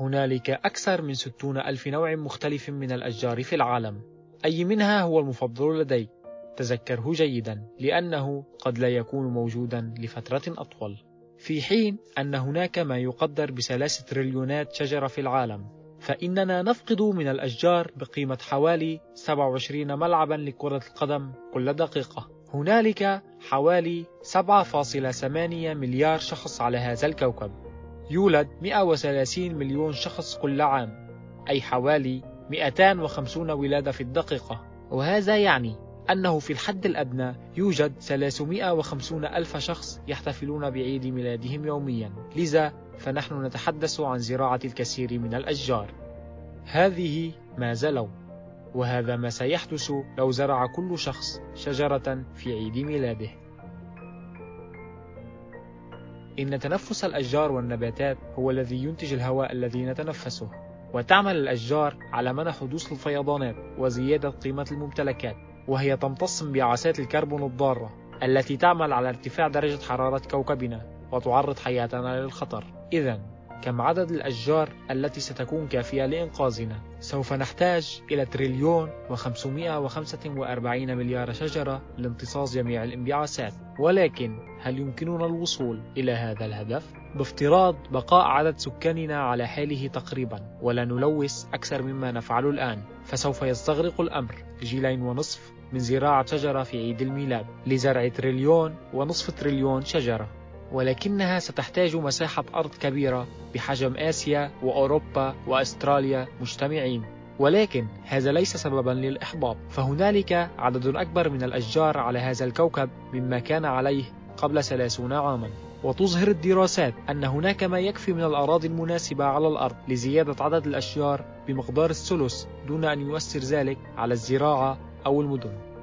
هنالك أكثر من 60 ألف نوع مختلف من الأشجار في العالم. أي منها هو المفضل لديك؟ تذكره جيدا لأنه قد لا يكون موجودا لفترة أطول. في حين أن هناك ما يقدر بثلاث تريليونات شجرة في العالم فإننا نفقد من الأشجار بقيمة حوالي 27 ملعبا لكرة القدم كل دقيقة. هنالك حوالي 7.8 مليار شخص على هذا الكوكب. يولد 130 مليون شخص كل عام أي حوالي 250 ولادة في الدقيقة. وهذا يعني أنه في الحد الأدنى يوجد 350 ألف شخص يحتفلون بعيد ميلادهم يوميا. لذا فنحن نتحدث عن زراعة الكثير من الأشجار. هذه ماذا لو وهذا ما سيحدث لو زرع كل شخص شجرة في عيد ميلاده. إن تنفس الأشجار والنباتات هو الذي ينتج الهواء الذي نتنفسه وتعمل الأشجار على منع حدوث الفيضانات وزيادة قيمة الممتلكات وهي تمتص انبعاثات الكربون الضارة التي تعمل على ارتفاع درجة حرارة كوكبنا وتعرض حياتنا للخطر. إذا كم عدد الأشجار التي ستكون كافية لإنقاذنا؟ سوف نحتاج إلى تريليون و545 مليار شجرة لامتصاص جميع الانبعاثات. ولكن هل يمكننا الوصول إلى هذا الهدف؟ بافتراض بقاء عدد سكاننا على حاله تقريبا ولا نلوث أكثر مما نفعل الآن. فسوف يستغرق الأمر. جيلين ونصف من زراعة شجرة في عيد الميلاد. لزرع تريليون ونصف تريليون شجرة. ولكنها ستحتاج مساحة أرض كبيرة بحجم آسيا وأوروبا وأستراليا مجتمعين. ولكن هذا ليس سببا للإحباط. فهنالك عدد أكبر من الأشجار على هذا الكوكب مما كان عليه قبل ثلاثون عاما. وتظهر الدراسات أن هناك ما يكفي من الأراضي المناسبة على الأرض لزيادة عدد الأشجار بمقدار الثلث دون أن يؤثر ذلك على الزراعة أو المدن.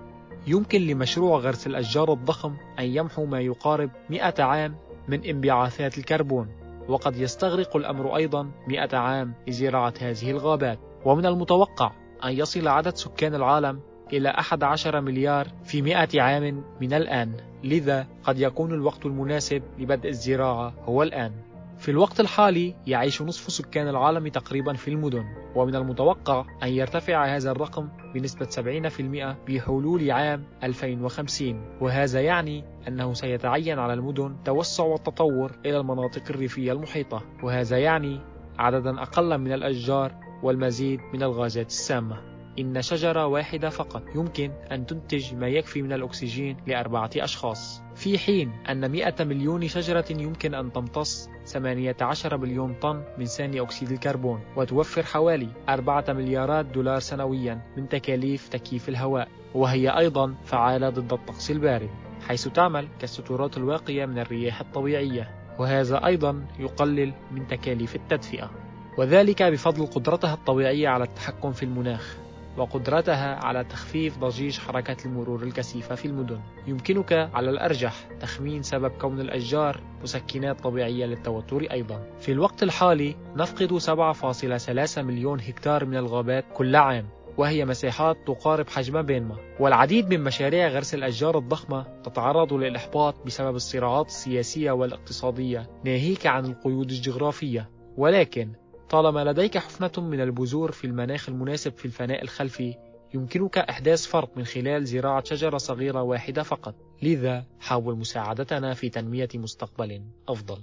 يمكن لمشروع غرس الأشجار الضخم أن يمحو ما يقارب 100 عام من انبعاثات الكربون وقد يستغرق الأمر أيضا 100 عام لزراعة هذه الغابات. ومن المتوقع أن يصل عدد سكان العالم إلى 11 مليار في 100 عام من الآن. لذا قد يكون الوقت المناسب لبدء الزراعة هو الآن. في الوقت الحالي يعيش نصف سكان العالم تقريبا في المدن ومن المتوقع أن يرتفع هذا الرقم بنسبة 70% بحلول عام 2050 وهذا يعني أنه سيتعين على المدن توسع والتطور إلى المناطق الريفية المحيطة. وهذا يعني عددا أقل من الأشجار والمزيد من الغازات السامة. إن شجرة واحدة فقط يمكن أن تنتج ما يكفي من الأكسجين لأربعة أشخاص. في حين أن 100 مليون شجرة يمكن أن تمتص 18 مليون طن من ثاني أكسيد الكربون وتوفر حوالي 4 مليارات دولار سنويا من تكاليف تكييف الهواء وهي أيضا فعالة ضد الطقس البارد حيث تعمل كالستورات الواقية من الرياح الطبيعية وهذا أيضا يقلل من تكاليف التدفئة. وذلك بفضل قدرتها الطبيعية على التحكم في المناخ. وقدرتها على تخفيف ضجيج حركة المرور الكثيفة في المدن. يمكنك على الأرجح تخمين سبب كون الأشجار مسكنات طبيعية للتوتر أيضا. في الوقت الحالي نفقد 7.3 مليون هكتار من الغابات كل عام وهي مساحات تقارب حجم بينما. والعديد من مشاريع غرس الأشجار الضخمة تتعرض للإحباط بسبب الصراعات السياسية والاقتصادية ناهيك عن القيود الجغرافية. ولكن طالما لديك حفنة من البذور في المناخ المناسب في الفناء الخلفي يمكنك إحداث فرق من خلال زراعة شجرة صغيرة واحدة فقط. لذا حاول مساعدتنا في تنمية مستقبل أفضل.